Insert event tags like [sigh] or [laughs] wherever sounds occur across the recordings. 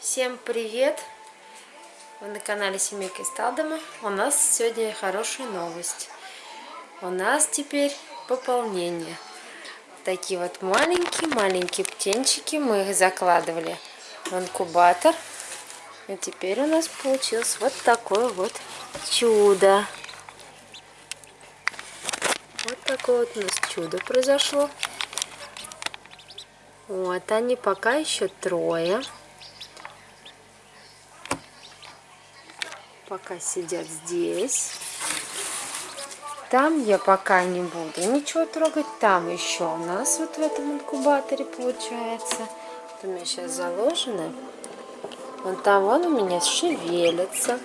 Всем привет! Вы на канале Семейка из Талдома. У нас сегодня хорошая новость. У нас теперь пополнение. Такие вот маленькие-маленькие птенчики. Мы их закладывали в инкубатор. И теперь у нас получилось вот такое вот чудо. Вот такое вот у нас чудо произошло. Вот они пока еще трое. Пока сидят здесь. Там я пока не буду ничего трогать. Там еще у нас вот в этом инкубаторе получается. Вот у меня сейчас заложено. Вон там вон у меня шевелится.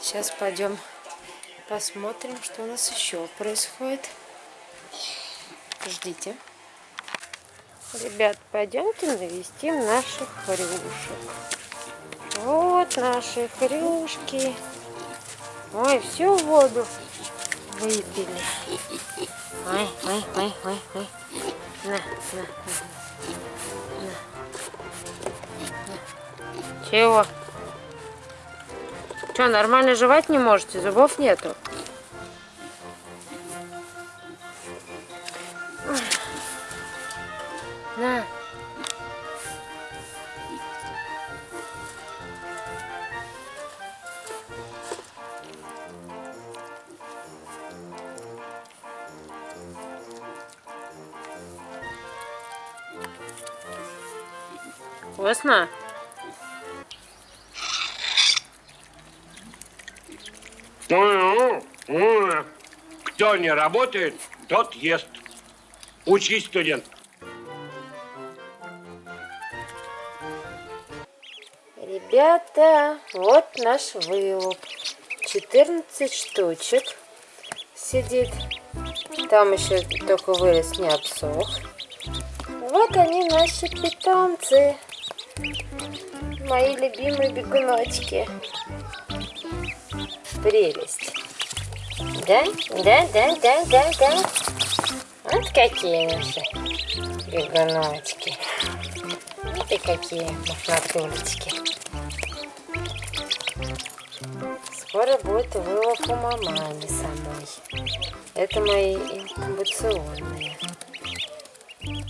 Сейчас пойдем посмотрим, что у нас еще происходит. Ждите. Ребят, пойдемте навестим наших хрюшек. Вот наши хрюшки. Ой, всю воду выпили. Ой, ой, ой, ой, ой. На, на, на. Чего? Что, нормально жевать не можете? Зубов нету? Вкусно? Кто не работает, тот ест. Учись, студент. Ребята, вот наш вылуп. 14 штучек сидит. Там еще только вырос не обсох. Вот они, наши питомцы. Мои любимые бегуночки. Прелесть. Да, да, да, да, да, да. Вот какие наши бегуночки. Вот и какие мохнатулечки. Скоро будет вылов у мамани самой. Это мои инкубационные.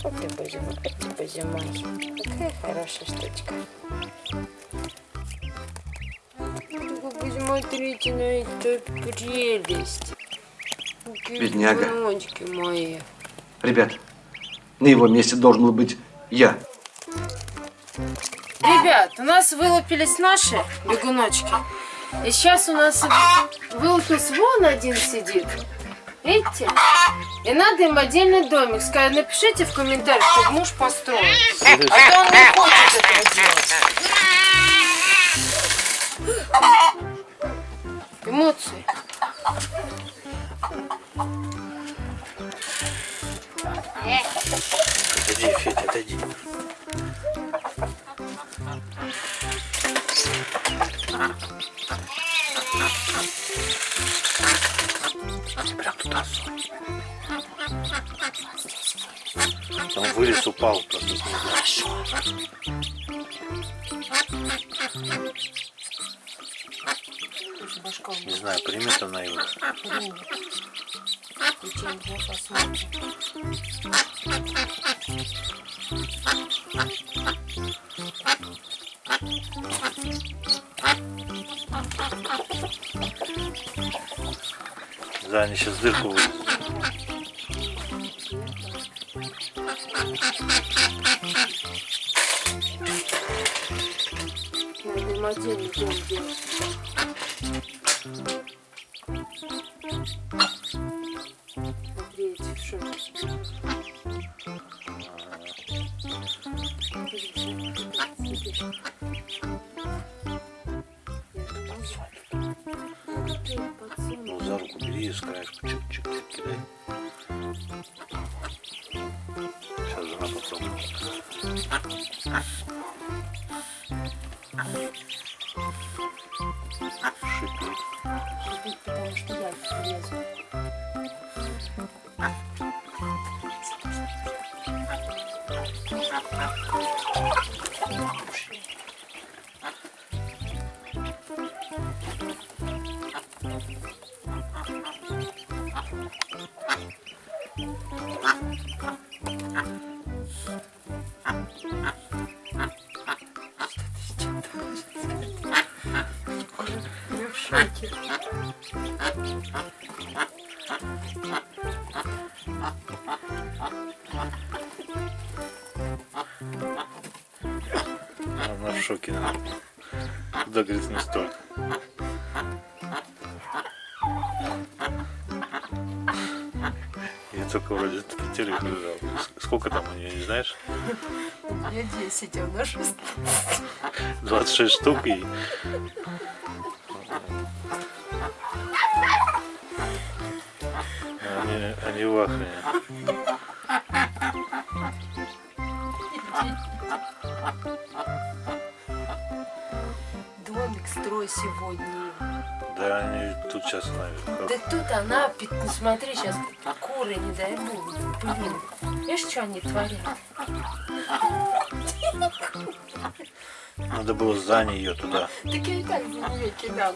Вот боже мой, вот. Какая хорошая штучка. Вы посмотрите на эту прелесть. Какие Бедняга. бегуночки мои. Ребят, на его месте должен был быть я. Ребят, у нас вылупились наши бегуночки. И сейчас у нас вылупился вон один сидит. Видите? И надо им отдельный домик. Скажи, напишите в комментариях, чтобы муж построил. А то он не хочет этого делать. Эмоции. Отойди, Федя, отойди. Сунь. Он вылез, упал просто снизу. Не знаю, примет она его. Да, они сейчас дырку делать. Смотрите, что Шипит. Шипит, потому что я лезу. Я в Да, говорит, не столько. Я только вроде телек лежал. Сколько там у нее, не знаешь? Я 10, а у нас 16. 26 штук и... Они, они в ахуе. Сегодня. Да, они тут сейчас наверх. Да тут она, ну смотри, сейчас куры, не дай бог, блин. Видишь, что они творят? Надо было за нее туда. Так я и так за нее кидала.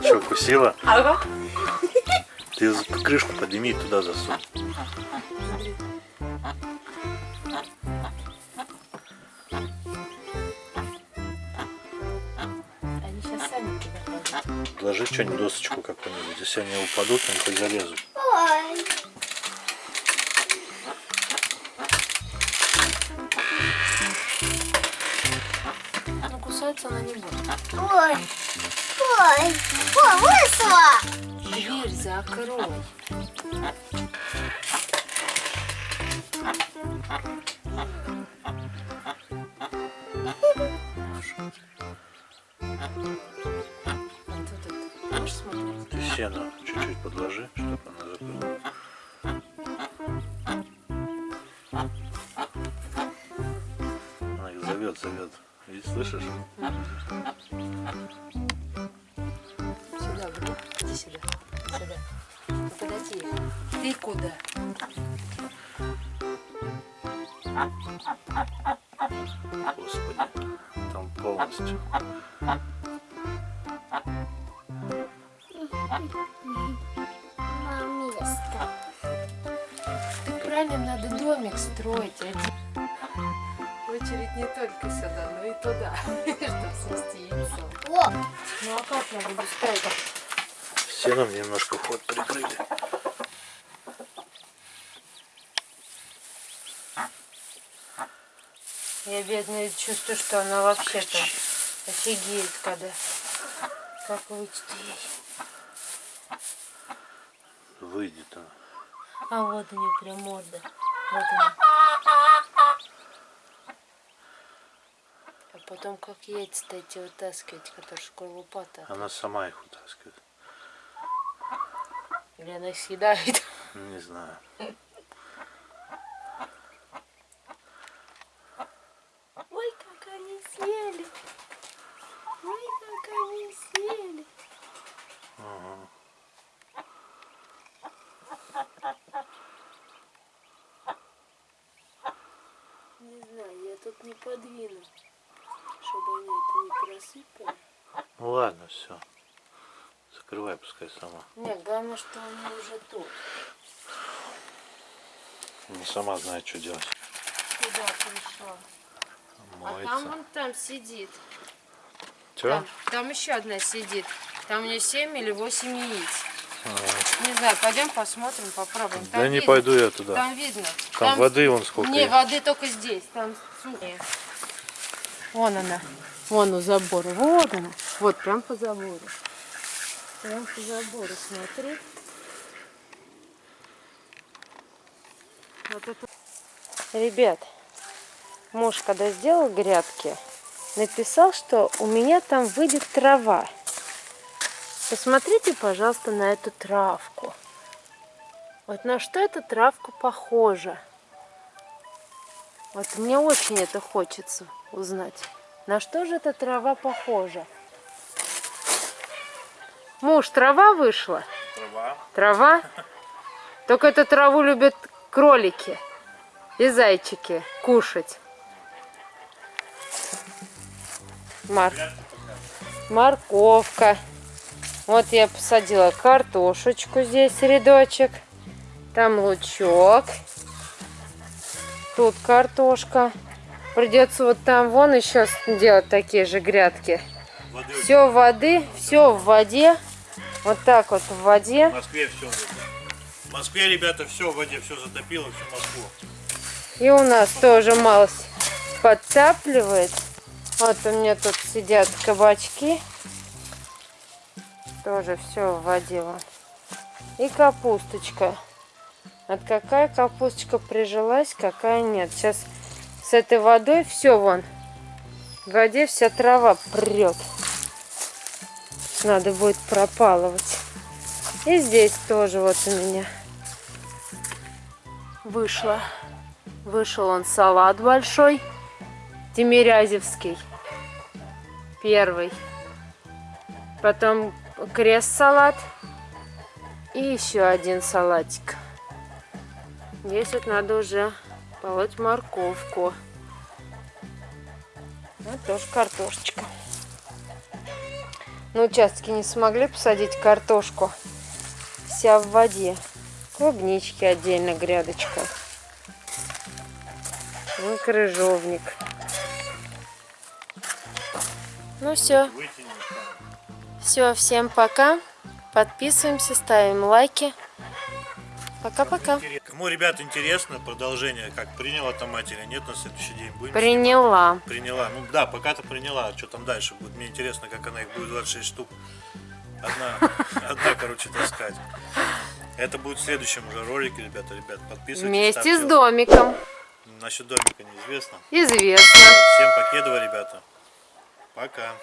Что, кусила? Ага. Ты крышку подними и туда засунь. Положи что-нибудь, досочку какую-нибудь. Если они упадут, они хоть залезут. Ну, кусаться она не будет. Ой, ой, ой, вышла! Дверь закрой. [laughs] смотреть? Ты сено чуть-чуть подложи, чтобы она закрыла. Она их зовет, зовет. Видишь, слышишь? Сюда, Бру. Иди сюда. Сюда. Ну, подойди. Ты куда? Господи, там полностью. Строить. Один. Очередь не только сюда, но и туда, [laughs] чтобы снести яйцо. О, Ну а как я буду ставить? Сеном немножко ход прикрыли. Я бедная чувствую, что она вообще-то офигеет, когда как выйти ей. Выйдет она. А вот у нее прям морда. Вот она. А потом как яйца-то эти вытаскивать, которые шкорлупата. Она сама их вытаскивает. Или она съедает. Не знаю. Ой, как они съели. Ой, как они съели. Ага. Не знаю, я тут не подвину, чтобы они это не просыпали. Ну ладно, все. Закрывай, пускай сама. Нет, главное, что они уже тут. Не сама знает, что делать. Куда пришла? А там Моется. вон там сидит. Че? Там, там еще одна сидит. Там у нее 7 или 8 яиц. Не знаю, пойдем посмотрим, попробуем. Там Да не видно. пойду я туда. Там видно. Там воды вон сколько Не, есть. воды только здесь. Там Вон она. Вон у забора. Вот она. Вот прям по забору. Прям по забору, смотри. Вот это. Ребят, муж, когда сделал грядки, написал, что у меня там выйдет трава. Посмотрите, пожалуйста, на эту травку. Вот на что эта травка похожа? Вот мне очень это хочется узнать. На что же эта трава похожа? Муж, трава вышла? Трава. Трава? Только эту траву любят кролики и зайчики кушать. Мар... Морковка. Вот я посадила картошечку здесь, рядочек. Там лучок. Тут картошка. Придется вот там вон еще делать такие же грядки. Воды Все воды, все в воде. Вот так вот в воде. В Москве все. В Москве, ребята, все в воде, все затопило, всю Москву. И у нас тоже малость подцапливает. Вот у меня тут сидят кабачки. Тоже все в воде. И капусточка. Вот какая капусточка прижилась, какая нет. Сейчас с этой водой все вон. В воде вся трава прет. Надо будет пропалывать. И здесь тоже вот у меня вышло. Вышел он салат большой. Тимирязевский. Первый. Потом крест-салат. И еще один салатик. Здесь вот надо уже полоть морковку. Вот тоже картошечка. На участке не смогли посадить картошку. Вся в воде. Клубнички отдельно грядочка. Ну, крыжовник. Ну все, все, всем пока. Подписываемся, ставим лайки. Пока-пока. Кому, ребят, интересно продолжение, как приняла там мать или нет на следующий день? Будем Приняла. Приняла. Ну да, пока-то приняла. А что там дальше будет? Мне интересно, как она их будет 26 штук. Одна, [laughs] одна, короче, таскать. Это будет в следующем уже ролике, ребята, ребят. Подписывайтесь. Вместе с домиком. Насчет домика неизвестно. Известно. Всем покедово, ребята. Пока.